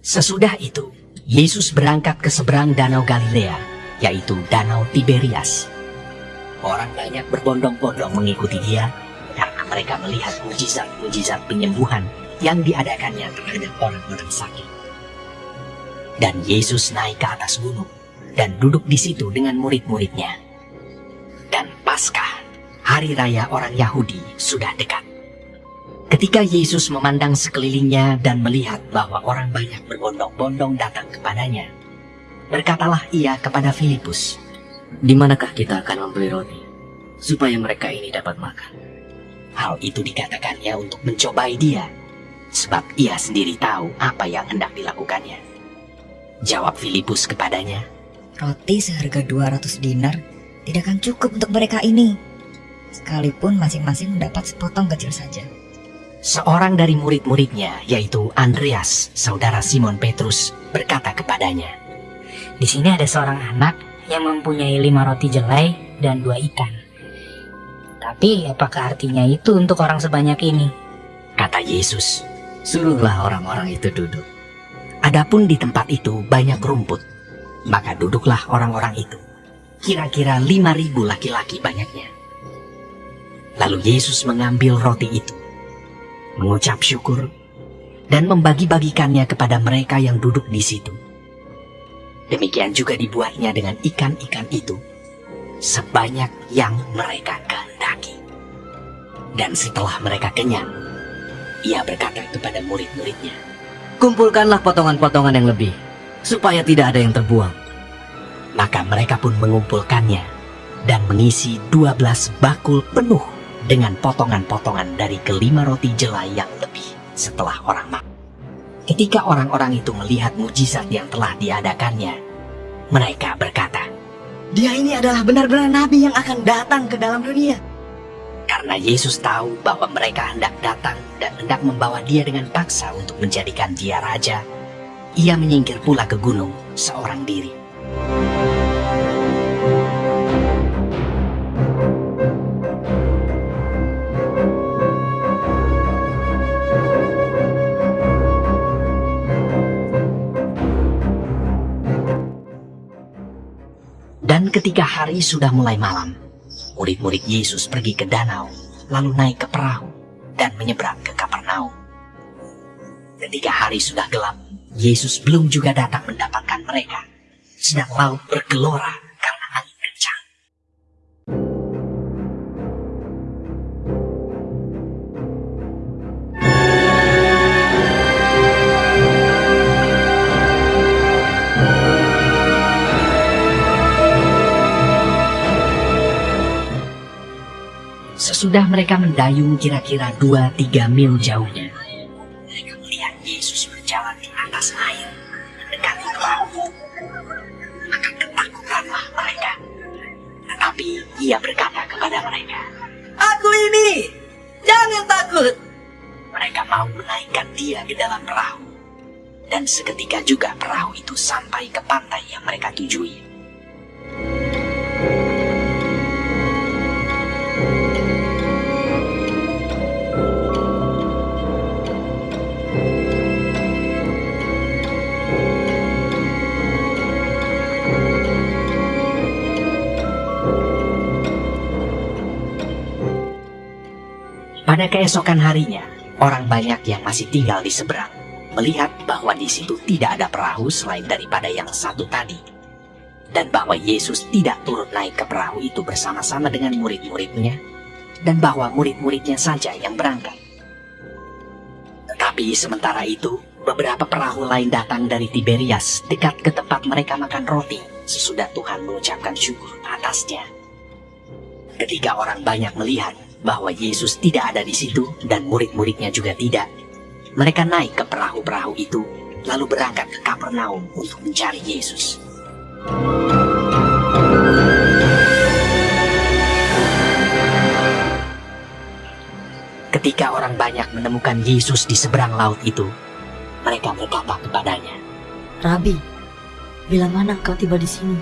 Sesudah itu, Yesus berangkat ke seberang Danau Galilea, yaitu Danau Tiberias. Orang banyak berbondong-bondong mengikuti dia karena mereka melihat mujizat-mujizat penyembuhan yang diadakannya terhadap orang-orang sakit. Dan Yesus naik ke atas gunung dan duduk di situ dengan murid-muridnya. Dan Paskah, hari raya orang Yahudi, sudah dekat. Ketika Yesus memandang sekelilingnya dan melihat bahwa orang banyak berbondong-bondong datang kepadanya, berkatalah ia kepada Filipus, Di manakah kita akan membeli roti, supaya mereka ini dapat makan? Hal itu dikatakannya untuk mencobai dia, sebab ia sendiri tahu apa yang hendak dilakukannya. Jawab Filipus kepadanya, Roti seharga 200 dinar tidak akan cukup untuk mereka ini. Sekalipun masing-masing mendapat sepotong kecil saja. Seorang dari murid-muridnya, yaitu Andreas, saudara Simon Petrus, berkata kepadanya, Di sini ada seorang anak yang mempunyai lima roti jelai dan dua ikan. Tapi apakah artinya itu untuk orang sebanyak ini? Kata Yesus, Suruhlah orang-orang itu duduk. Adapun di tempat itu banyak rumput, maka duduklah orang-orang itu. Kira-kira lima ribu laki-laki banyaknya. Lalu Yesus mengambil roti itu, mengucap syukur, dan membagi-bagikannya kepada mereka yang duduk di situ. Demikian juga dibuatnya dengan ikan-ikan itu, sebanyak yang mereka kehendaki. Dan setelah mereka kenyang, ia berkata kepada murid-muridnya, Kumpulkanlah potongan-potongan yang lebih, supaya tidak ada yang terbuang. Maka mereka pun mengumpulkannya dan mengisi 12 bakul penuh dengan potongan-potongan dari kelima roti jelai yang lebih setelah orang makan. Ketika orang-orang itu melihat mujizat yang telah diadakannya, mereka berkata, Dia ini adalah benar-benar nabi yang akan datang ke dalam dunia. karena Yesus tahu bahwa mereka hendak datang dan hendak membawa dia dengan paksa untuk menjadikan dia raja, ia menyingkir pula ke gunung seorang diri. Ketika hari sudah mulai malam, murid-murid Yesus pergi ke danau, lalu naik ke perahu dan menyeberang ke Kapernaum. Ketika hari sudah gelap, Yesus belum juga datang mendapatkan mereka, sedang laut bergelora Sesudah mereka mendayung kira-kira 2-3 mil jauhnya, mereka melihat Yesus berjalan di atas air mendekati perahu. Maka ketakutanlah mereka. Tetapi ia berkata kepada mereka, Aku ini, jangan takut. mereka mau menaikkan dia ke dalam perahu. Dan seketika juga perahu itu sampai ke pantai yang mereka tujui. Pada keesokan harinya, orang banyak yang masih tinggal di seberang melihat bahwa di situ tidak ada perahu selain daripada yang satu tadi. Dan bahwa Yesus tidak turut naik ke perahu itu bersama-sama dengan murid-muridnya, dan bahwa murid-muridnya saja yang berangkat. Tetapi sementara itu, beberapa perahu lain datang dari Tiberias dekat ke tempat mereka makan roti sesudah Tuhan mengucapkan syukur atasnya. Ketika orang banyak melihat bahwa Yesus tidak ada di situ dan murid-muridnya juga tidak, mereka naik ke perahu-perahu itu lalu berangkat ke Kapernaum untuk mencari Yesus. Ketika orang banyak menemukan Yesus di seberang laut itu, mereka berkata kepadanya, Rabi, bila mana engkau tiba di sini?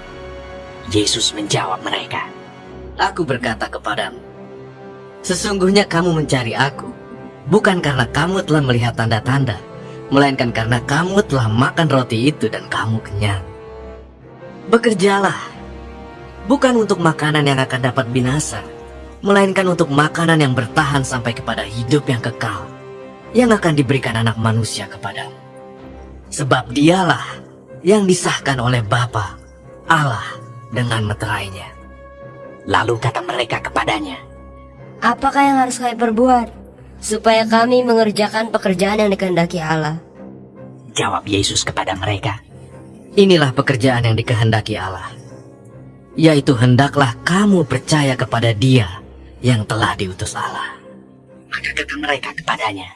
Yesus menjawab mereka, Aku berkata kepadamu, sesungguhnya kamu mencari aku, bukan karena kamu telah melihat tanda-tanda, melainkan karena kamu telah makan roti itu dan kamu kenyang. Bekerjalah, bukan untuk makanan yang akan dapat binasa, melainkan untuk makanan yang bertahan sampai kepada hidup yang kekal, yang akan diberikan anak manusia kepadamu. Sebab dialah yang disahkan oleh Bapa, Allah, dengan meterainya. Lalu kata mereka kepadanya, Apakah yang harus kami perbuat supaya kami mengerjakan pekerjaan yang dikehendaki Allah? Jawab Yesus kepada mereka, Inilah pekerjaan yang dikehendaki Allah, yaitu hendaklah kamu percaya kepada Dia yang telah diutus Allah. Maka kata mereka kepadanya,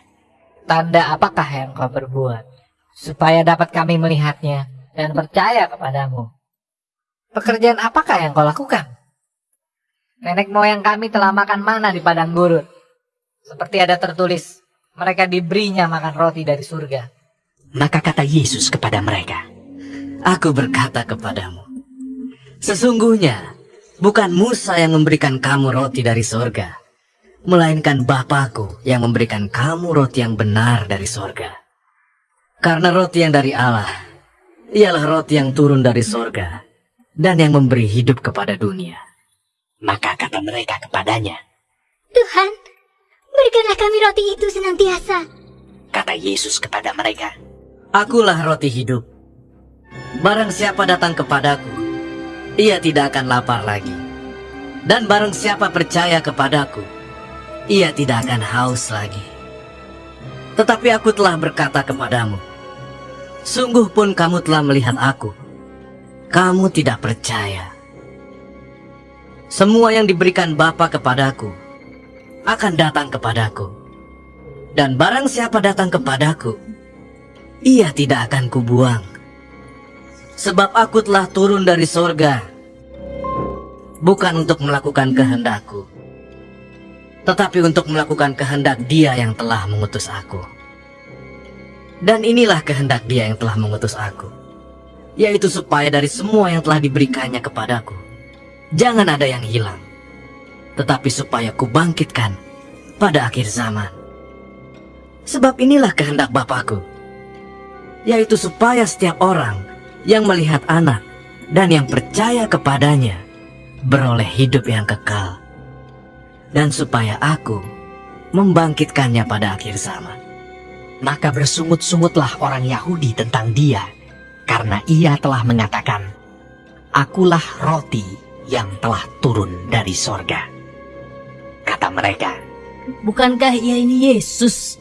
Tanda apakah yang kau berbuat supaya dapat kami melihatnya dan percaya kepadamu? Pekerjaan apakah yang kau lakukan? Nenek moyang kami telah makan mana di padang gurun. Seperti ada tertulis, mereka diberinya makan roti dari surga. Maka kata Yesus kepada mereka, Aku berkata kepadamu, sesungguhnya bukan Musa yang memberikan kamu roti dari sorga, melainkan Bapakku yang memberikan kamu roti yang benar dari sorga. Karena roti yang dari Allah, ialah roti yang turun dari sorga, dan yang memberi hidup kepada dunia. Maka kata mereka kepadanya, Tuhan, berikanlah kami roti itu senantiasa. kata Yesus kepada mereka, Akulah roti hidup. Barang siapa datang kepadaku, ia tidak akan lapar lagi. Dan barang siapa percaya kepadaku, ia tidak akan haus lagi. Tetapi aku telah berkata kepadamu, sungguh pun kamu telah melihat aku, kamu tidak percaya. Semua yang diberikan Bapa kepadaku akan datang kepadaku. Dan barang siapa datang kepadaku, ia tidak akan kubuang. Sebab aku telah turun dari sorga, bukan untuk melakukan kehendakku, tetapi untuk melakukan kehendak dia yang telah mengutus aku. Dan inilah kehendak dia yang telah mengutus aku, yaitu supaya dari semua yang telah diberikannya kepadaku, jangan ada yang hilang, tetapi supaya kubangkitkan pada akhir zaman. Sebab inilah kehendak Bapakku, yaitu supaya setiap orang yang melihat anak dan yang percaya kepadanya beroleh hidup yang kekal. Dan supaya aku membangkitkannya pada akhir zaman. maka bersungut-sungutlah orang Yahudi tentang dia, karena ia telah mengatakan, Akulah roti yang telah turun dari sorga. Kata mereka, Bukankah ia ini Yesus,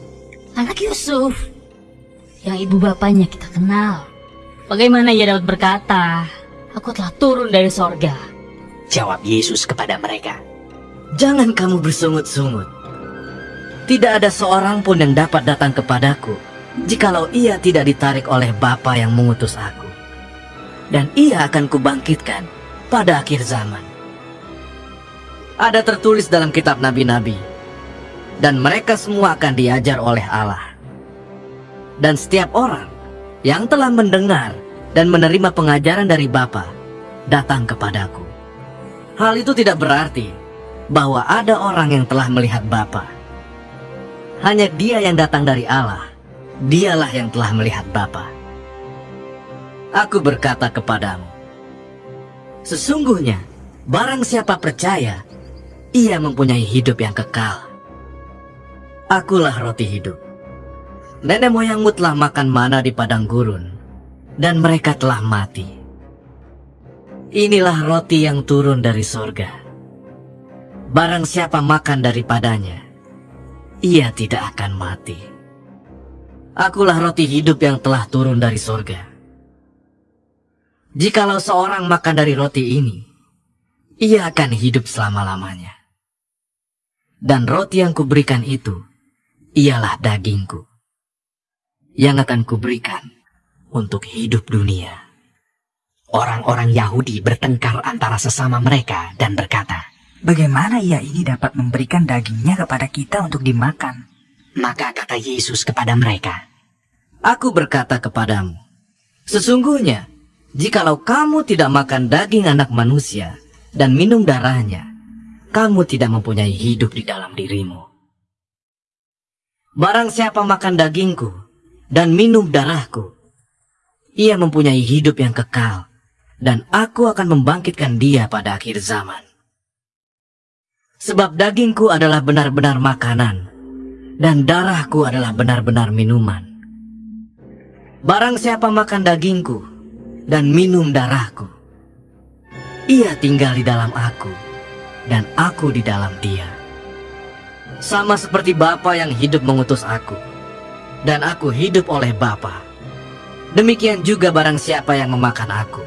anak Yusuf, yang ibu bapaknya kita kenal? Bagaimana ia dapat berkata, Aku telah turun dari sorga? jawab Yesus kepada mereka, Jangan kamu bersungut-sungut. Tidak ada seorang pun yang dapat datang kepadaku jikalau ia tidak ditarik oleh Bapa yang mengutus aku. Dan ia akan kubangkitkan pada akhir zaman. Ada tertulis dalam kitab nabi-nabi, dan mereka semua akan diajar oleh Allah. Dan setiap orang yang telah mendengar dan menerima pengajaran dari Bapa datang kepadaku. Hal itu tidak berarti bahwa ada orang yang telah melihat Bapa. Hanya dia yang datang dari Allah, dialah yang telah melihat Bapa. Aku berkata kepadamu, sesungguhnya barang siapa percaya, ia mempunyai hidup yang kekal. Akulah roti hidup. Nenek moyangmu telah makan mana di padang gurun, dan mereka telah mati. Inilah roti yang turun dari sorga. Barang siapa makan daripadanya, ia tidak akan mati. Akulah roti hidup yang telah turun dari sorga. Jikalau seorang makan dari roti ini, ia akan hidup selama-lamanya. Dan roti yang kuberikan itu, ialah dagingku, yang akan kuberikan untuk hidup dunia. Orang-orang Yahudi bertengkar antara sesama mereka dan berkata, Bagaimana ia ini dapat memberikan dagingnya kepada kita untuk dimakan? maka kata Yesus kepada mereka, Aku berkata kepadamu, sesungguhnya, jikalau kamu tidak makan daging anak manusia dan minum darahnya, kamu tidak mempunyai hidup di dalam dirimu. Barang siapa makan dagingku dan minum darahku, ia mempunyai hidup yang kekal, dan aku akan membangkitkan dia pada akhir zaman. Sebab dagingku adalah benar-benar makanan, dan darahku adalah benar-benar minuman. Barang siapa makan dagingku dan minum darahku, ia tinggal di dalam aku, dan aku di dalam dia. Sama seperti Bapa yang hidup mengutus aku, dan aku hidup oleh Bapa. Demikian juga barang siapa yang memakan aku,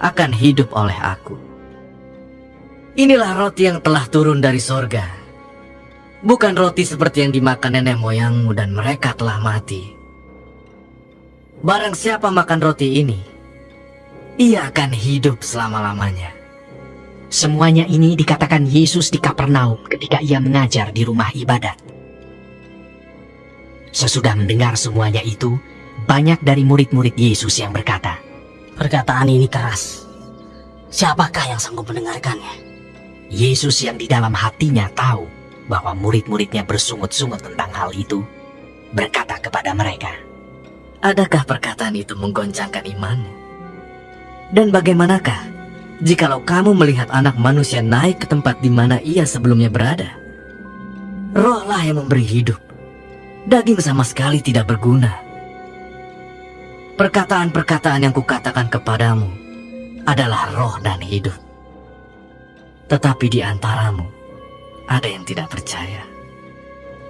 akan hidup oleh aku. Inilah roti yang telah turun dari sorga. Bukan roti seperti yang dimakan nenek moyangmu dan mereka telah mati. Barang siapa makan roti ini, ia akan hidup selama-lamanya. Semuanya ini dikatakan Yesus di Kapernaum ketika ia mengajar di rumah ibadat. Sesudah mendengar semuanya itu, banyak dari murid-murid Yesus yang berkata, Perkataan ini keras. Siapakah yang sanggup mendengarkannya? Yesus yang di dalam hatinya tahu bahwa murid-muridnya bersungut-sungut tentang hal itu, berkata kepada mereka, Adakah perkataan itu menggoncangkan imanmu? Dan bagaimanakah jikalau kamu melihat anak manusia naik ke tempat di mana ia sebelumnya berada? Rohlah yang memberi hidup. Daging sama sekali tidak berguna. Perkataan-perkataan yang kukatakan kepadamu adalah roh dan hidup. Tetapi di antaramu ada yang tidak percaya.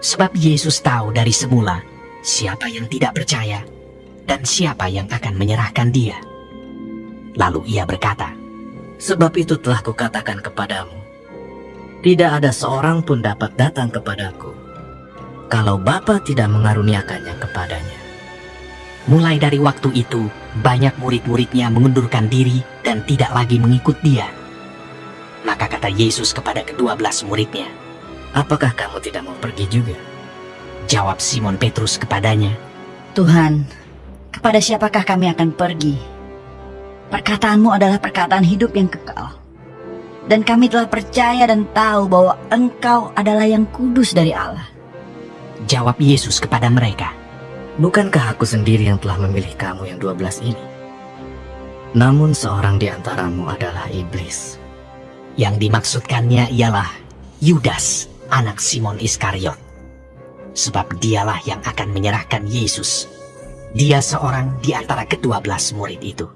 sebab Yesus tahu dari semula siapa yang tidak percaya dan siapa yang akan menyerahkan dia. Lalu ia berkata, Sebab itu telah kukatakan kepadamu, tidak ada seorang pun dapat datang kepadaku, kalau Bapa tidak mengaruniakannya kepadanya. Mulai dari waktu itu, banyak murid-muridnya mengundurkan diri dan tidak lagi mengikut dia. Maka kata Yesus kepada kedua belas muridnya, Apakah kamu tidak mau pergi juga? jawab Simon Petrus kepadanya, Tuhan, kepada siapakah kami akan pergi? Perkataanmu adalah perkataan hidup yang kekal. Dan kami telah percaya dan tahu bahwa engkau adalah yang kudus dari Allah. jawab Yesus kepada mereka, Bukankah aku sendiri yang telah memilih kamu yang dua belas ini? Namun seorang di antaramu adalah iblis. yang dimaksudkannya ialah Yudas, anak Simon Iskariot. Sebab dialah yang akan menyerahkan Yesus. Dia seorang di antara kedua belas murid itu.